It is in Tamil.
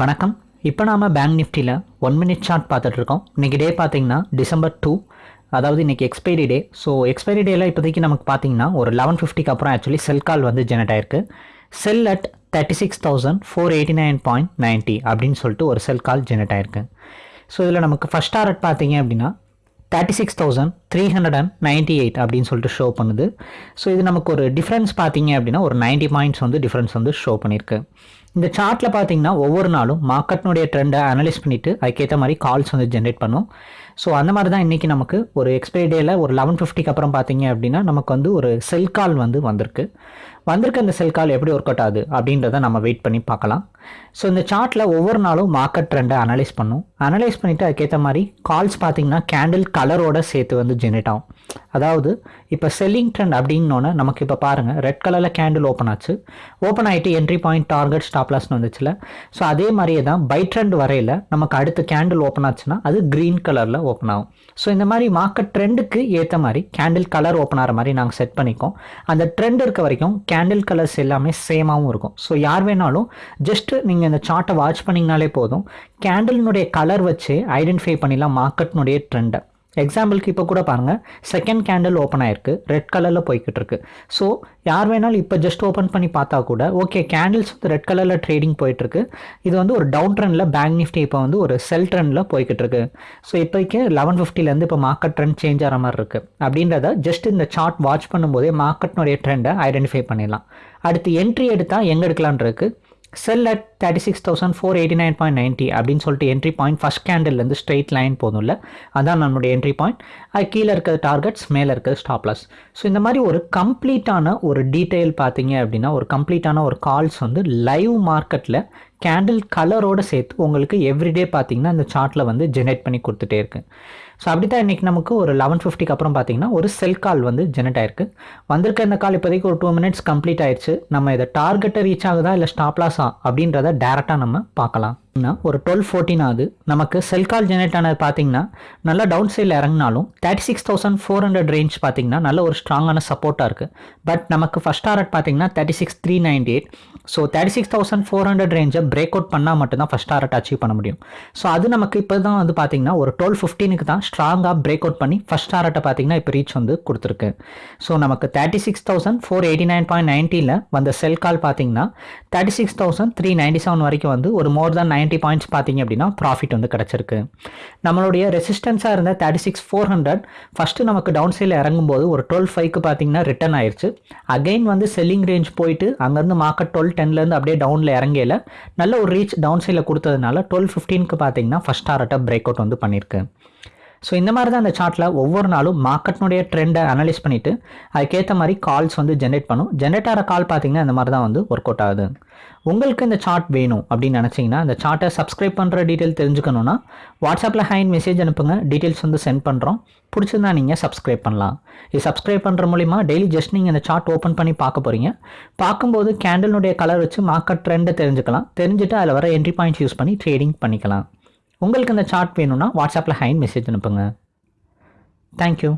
வணக்கம். இப்போ நாம் பேங்க் நிஃப்டியில் ஒன் மினிட் சார்ட் பார்த்துட்ருக்கோம். இன்றைக்கி டே பார்த்தீங்கன்னா டிசம்பர் டூ அதாவது இன்றைக்கி எக்ஸ்பைரி டே ஸோ எக்ஸ்பைரி டேலாம் இப்போதைக்கு நமக்கு பார்த்தீங்கன்னா ஒரு லெவன் ஃபிஃப்டிக்கு அப்புறம் ஆக்சுவலி செல் கால் வந்து ஜெனரேட் ஆயிருக்கு. Sell at thirty six thousand four eighty nine point ninety அப்படின்னு சொல்லிட்டு ஒரு செல் கால் ஜெனரேட் ஆயிருக்கு. ஸோ இதில் நமக்கு ஃபஸ்ட் டாரட் பார்த்தீங்க அப்படின்னா thirty six thousand three hundred and ninety eight அப்படின்னு சொல்லிட்டு ஷோ பண்ணுது. ஸோ இது நமக்கு ஒரு டிஃப்ரென்ஸ் பார்த்தீங்க அப்படின்னா ஒரு 90 பாயிண்ட்ஸ் வந்து டிஃப்ரென்ஸ் வந்து ஷோ பண்ணியிருக்கு இந்த சார்ட்டில் பார்த்தீங்கன்னா ஒவ்வொரு நாளும் மார்க்கெட்னுடைய ட்ரெண்டை அனலைஸ் பண்ணிவிட்டு அதுக்கேற்ற மாதிரி கால்ஸ் வந்து ஜென்ரேட் பண்ணும். ஸோ அந்த மாதிரி தான் இன்றைக்கி நமக்கு ஒரு எக்ஸ்பைரி டேயில் ஒரு லெவன் ஃபிஃப்டிக்கு அப்புறம் பார்த்தீங்க அப்படின்னா நமக்கு வந்து ஒரு செல் கால் வந்து வந்திருக்கு. வந்திருக்க அந்த செல் கால் எப்படி ஒர்க் அவுட் ஆகுது அப்படின்றத நம்ம வெயிட் பண்ணி பார்க்கலாம். ஸோ இந்த சார்ட்டில் ஒவ்வொரு நாளும் மார்க்கெட் ட்ரெண்டை அனலைஸ் பண்ணும். அனலைஸ் பண்ணிவிட்டு அதுக்கேற்ற மாதிரி கால்ஸ் பார்த்தீங்கன்னா கேண்டில் கலரோட சேர்த்து வந்து ஜென்ரேட் ஆகும். அதாவது இப்போ செல்லிங் ட்ரெண்ட் அப்படின்னோன்னே நமக்கு இப்போ பாருங்கள் ரெட் கலரில் கேண்டில் ஓப்பன் ஆச்சு. ஓப்பன் ஆகிட்டு என்ட்ரி பாயிண்ட் டார்கெட் ஸ்டாப்லாஸ்னு வந்துச்சுல. ஸோ அதே மாதிரியே தான் பை ட்ரெண்ட் வரையில் நமக்கு அடுத்து கேண்டில் ஓப்பன் ஆச்சுன்னா அது க்ரீன் கலரில் ஓப்பன் ஆகும். ஸோ இந்த மாதிரி மார்க்கெட் ட்ரெண்டுக்கு ஏற்ற மாதிரி கேண்டில் கலர் ஓப்பன் ஆகிற மாதிரி நாங்கள் செட் பண்ணிக்கோம். அந்த ட்ரெண்ட் இருக்க வரைக்கும் கேண்டில் கலர்ஸ் எல்லாமே சேமாகவும் இருக்கும். ஸோ யார் வேணாலும் ஜஸ்ட் நீங்கள் இந்த சார்ட்டை வாட்ச் பண்ணிங்கனாலே போதும். கேண்டில்னுடைய கலர் வச்சு ஐடென்டிஃபை பண்ணிடலாம் மார்க்கெட்னுடைய ட்ரெண்டை எக்ஸாம்பிளுக்கு இப்போ கூட பாருங்கள் செகண்ட் கேண்டில் ஓப்பன் ஆயிருக்கு. ரெட் கலரில் போய்கிட்டு இருக்கு ஸோ யார் வேணாலும் இப்போ ஜஸ்ட் ஓப்பன் பண்ணி பார்த்தா கூட ஓகே கேண்டில்ஸ் வந்து ரெட் கலரில் ட்ரேடிங் போயிட்டுருக்கு. இது வந்து ஒரு டவுன் ட்ரெண்டில் பேங்க் நிஃப்டி இப்போ வந்து ஒரு செல் ட்ரெண்டில் போய்கிட்டு இருக்கு ஸோ இப்போக்கு லெவன் ஃபிஃப்டிலேருந்து இப்போ மார்க்கெட் ட்ரெண்ட் சேஞ்ச் ஆகிற மாதிரி இருக்குது அப்படின்றத ஜஸ்ட் இந்த சார்ட் வாட்ச் பண்ணும்போதே மார்க்கெட்னுடைய ட்ரெண்டை ஐடென்டிஃபை பண்ணிடலாம். அடுத்து என்ட்ரி எடுத்தால் எங்கே எடுக்கலான் இருக்குது sell at thirty six thousand four eighty nine point ninety அப்படின்னு சொல்லிட்டு என்ட்ரி பாயிண்ட் ஃபஸ்ட் கேண்டில்லேருந்து ஸ்ட்ரெயிட் லைன் போதும்ல அதான் நம்மளுடைய என்ட்ரி பாயிண்ட் அது கீழே இருக்கிற டார்கெட்ஸ் மேலே இருக்கிற ஸ்டாப்லஸ் ஸோ இந்த மாதிரி ஒரு கம்ப்ளீட்டான ஒரு டீட்டெயில் பார்த்தீங்க அப்படின்னா ஒரு கம்ப்ளீட்டான ஒரு கால்ஸ் வந்து லைவ் மார்க்கெட்டில் கேண்டில் கலரோடு சேர்த்து உங்களுக்கு எவ்ரிடே பார்த்தீங்கன்னா இந்த சார்ட்டில் வந்து ஜெனரேட் பண்ணி கொடுத்துட்டே இருக்கு. ஸோ அப்படி தான் இன்றைக்கி நமக்கு ஒரு லெவன் ஃபிஃப்டிக்கு அப்புறம் பார்த்தீங்கன்னா ஒரு செல் கால் வந்து ஜெனரேட் ஆயிருக்கு. வந்திருக்க இந்த கால் இப்போதைக்கு ஒரு டூ மினிட்ஸ் கம்ப்ளீட் ஆயிடுச்சு. நம்ம இதை டார்கெட்டை ரீச் ஆகுதா இல்லை ஸ்டாப்லாஸா அப்படின்றத டேரெக்டாக நம்ம பார்க்கலாம். ஒரு டுவெல் ஃபோர்டீன் ஆகுது. நமக்கு செல் கால் ஜெனரேட் ஆனது பார்த்தீங்கன்னா நல்லா டவுன் சைடில் இறங்கினாலும் thirty six thousand four hundred range பார்த்தீங்கன்னா நல்ல ஒரு ஸ்ட்ராங்கான சப்போர்ட்டாக இருக்குது பட் நமக்கு ஃபஸ்ட் டாரட் பார்த்தீங்கன்னா thirty six three ninety eight so thirty six thousand four hundred ரேஞ்சை break out பண்ணால் மட்டும்தான் ஃபஸ்ட் டாரட் அச்சீவ் பண்ண முடியும். ஸோ அது நமக்கு இப்போ தான் வந்து பார்த்தீங்கன்னா ஒரு டுவெல் ஃபிஃப்டீனுக்கு தான் ஸ்ட்ராங்காக பிரேக் அவுட் பண்ணி ஃபஸ்ட் டாரட்டை பார்த்தீங்கன்னா இப்போ ரீச் வந்து கொடுத்துருக்கு. ஸோ நமக்கு thirty six thousand four eighty nine point நைன்ட்டியில் வந்த செல் கால் பார்த்தீங்கன்னா thirty six thousand three ninety seven வரைக்கும் வந்து ஒரு மோர் தேன் நைன்ட்டி பாயிண்ட்ஸ் பார்த்தீங்க அப்படின்னா ப்ராஃபிட் வந்து கிடச்சிருக்கு. நம்மளுடைய ரெசிஸ்டன்ஸாக இருந்த thirty six four hundred first நமக்கு டவுன் சைடில் இறங்கும்போது ஒரு டுவெல் ஃபைவ்க்கு பார்த்தீங்கன்னா ரிட்டர்ன் ஆயிடுச்சு அகைன் வந்து செல்லிங் ரேஞ்ச் போயிட்டு அங்கேருந்து மார்க்கெட் டுவெல் டென்லேருந்து அப்படியே டவுனில் இறங்கையில் நல்ல ஒரு ரீச் டவுன் சைடில் கொடுத்ததுனால டுவெல் ஃபிஃப்டீனுக்கு பார்த்தீங்கன்னா ஃபஸ்ட் டாரட்டை பிரேக் அவுட் வந்து பண்ணியிருக்கு. ஸோ இந்த மாதிரி தான் அந்த சார்ட்டில் ஒவ்வொரு நாளும் மார்க்கெட்னுடைய ட்ரெண்டை அனலைஸ் பண்ணிவிட்டு அதுக்கேற்ற மாதிரி கால்ஸ் வந்து ஜென்ரேட் பண்ணும். ஜென்ரேட் ஆகிற கால் பார்த்தீங்கன்னா இந்த மாதிரி தான் வந்து ஒர்க் அவுட் ஆகுது. உங்களுக்கு இந்த சார்ட் வேணும் அப்படின்னு நினச்சிங்கன்னா இந்த சார்ட்டை சப்ஸ்கிரைப் பண்ணுற டீட்டெயில் தெரிஞ்சுக்கணுன்னா வாட்ஸ்அப்பில் ஹைன் மெசேஜ் அனுப்புங்க. டீட்டெயில்ஸ் வந்து சென்ட் பண்ணுறோம் பிடிச்சிருந்தா நீங்கள் சப்ஸ்கிரைப் பண்ணலாம். இது சப்ஸ்கிரைப் பண்ணுற மூலிமா டெய்லி ஜஸ்ட் நீங்கள் இந்த சார்ட் ஓப்பன் பண்ணி பார்க்க போகிறீங்க பார்க்கும்போது கேண்டலினுடைய கலர் வச்சு மார்க்கெட் ட்ரெண்டை தெரிஞ்சுக்கலாம். தெரிஞ்சுட்டு அதில் வர என்ட்ரி பாயிண்ட்ஸ் யூஸ் பண்ணி ட்ரேடிங் பண்ணிக்கலாம். உங்களுக்கு இந்த சார்ட் வேணும்னா வாட்ஸ்அப்பில் ஹைன் மெசேஜ் அனுப்புங்க. தேங்க்யூ